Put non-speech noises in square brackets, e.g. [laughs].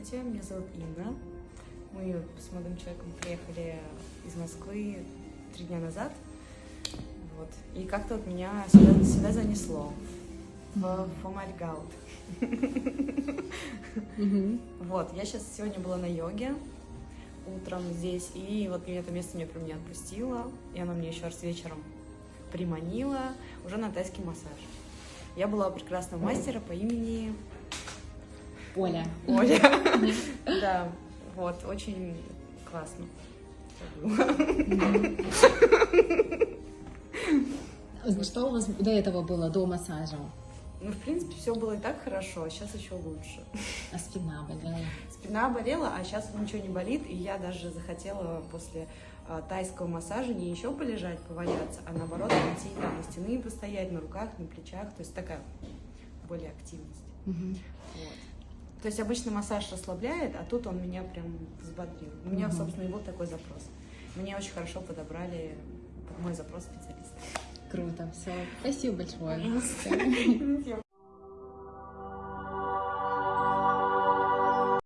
Здравствуйте, меня зовут Инна. Мы с молодым человеком приехали из Москвы три дня назад. Вот. И как-то вот меня сюда, сюда занесло. В Фомальгаут. Вот, я сейчас сегодня была на йоге утром здесь, и вот мне это место мне прям не отпустило, и оно мне еще раз вечером приманило уже на тайский массаж. Я была у прекрасного мастера по имени Оля. Оля. Да, вот, очень классно. Что у вас до этого было, до массажа? Ну, в принципе, все было и так хорошо, а сейчас еще лучше. А спина болела? Спина болела, а сейчас ничего не болит, и я даже захотела после а, тайского массажа не еще полежать, поваляться, а наоборот пойти там на стены постоять, на руках, на плечах, то есть такая более активность. Вот. То есть обычно массаж расслабляет, а тут он меня прям взбодрил. У меня, Мгм. собственно, и был такой запрос. Мне очень хорошо подобрали под мой запрос специалисты. Круто, все. Спасибо большое. [laughs]